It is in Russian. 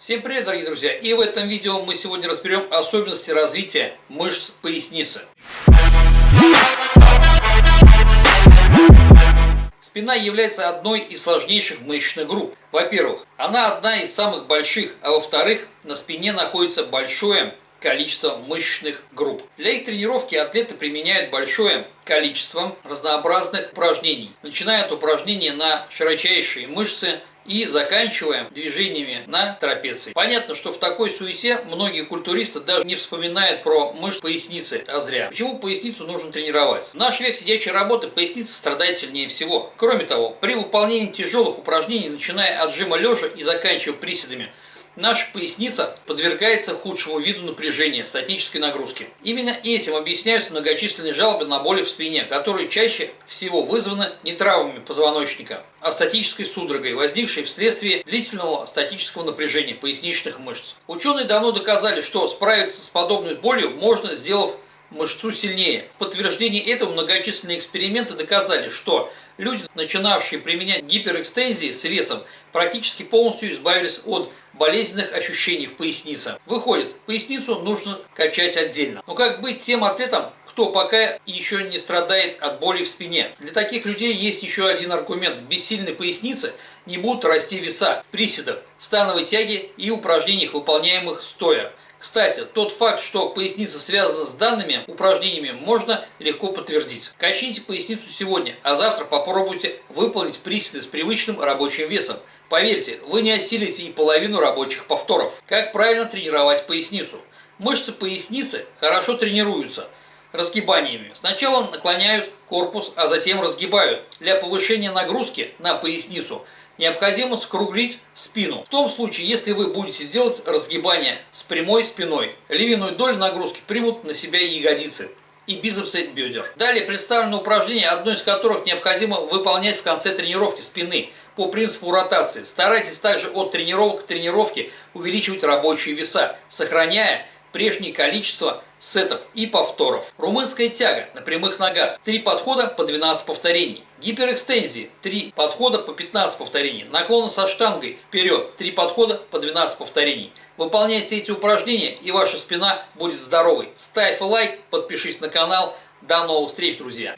Всем привет, дорогие друзья! И в этом видео мы сегодня разберем особенности развития мышц поясницы. Спина является одной из сложнейших мышечных групп. Во-первых, она одна из самых больших, а во-вторых, на спине находится большое количество мышечных групп. Для их тренировки атлеты применяют большое количество разнообразных упражнений, начиная от упражнений на широчайшие мышцы, и заканчиваем движениями на трапеции. Понятно, что в такой суете многие культуристы даже не вспоминают про мышцы поясницы, а зря. Почему поясницу нужно тренировать? В наш век сидячей работы поясница страдает сильнее всего. Кроме того, при выполнении тяжелых упражнений, начиная от жима лежа и заканчивая приседами, наша поясница подвергается худшему виду напряжения, статической нагрузки. Именно этим объясняются многочисленные жалобы на боли в спине, которые чаще всего вызваны не травмами позвоночника, а статической судорогой, возникшей вследствие длительного статического напряжения поясничных мышц. Ученые давно доказали, что справиться с подобной болью можно, сделав мышцу сильнее. В подтверждение этого многочисленные эксперименты доказали, что люди, начинавшие применять гиперэкстензии с весом, практически полностью избавились от болезненных ощущений в пояснице. Выходит, поясницу нужно качать отдельно. Но как быть тем атлетам, кто пока еще не страдает от боли в спине. Для таких людей есть еще один аргумент. Без сильной поясницы не будут расти веса в приседах, становой тяге и упражнениях, выполняемых стоя. Кстати, тот факт, что поясница связана с данными упражнениями, можно легко подтвердить. Качните поясницу сегодня, а завтра попробуйте выполнить приседы с привычным рабочим весом. Поверьте, вы не осилите и половину рабочих повторов. Как правильно тренировать поясницу? Мышцы поясницы хорошо тренируются разгибаниями. Сначала наклоняют корпус, а затем разгибают. Для повышения нагрузки на поясницу – необходимо скруглить спину. В том случае, если вы будете делать разгибание с прямой спиной, львиную долю нагрузки примут на себя ягодицы и бицепсы бедер. Далее представлено упражнение, одно из которых необходимо выполнять в конце тренировки спины по принципу ротации. Старайтесь также от тренировок к тренировке увеличивать рабочие веса, сохраняя прежнее количество сетов и повторов. Румынская тяга на прямых ногах. Три подхода по 12 повторений. Гиперэкстензии. Три подхода по 15 повторений. Наклоны со штангой вперед. Три подхода по 12 повторений. Выполняйте эти упражнения и ваша спина будет здоровой. Ставь лайк, подпишись на канал. До новых встреч, друзья!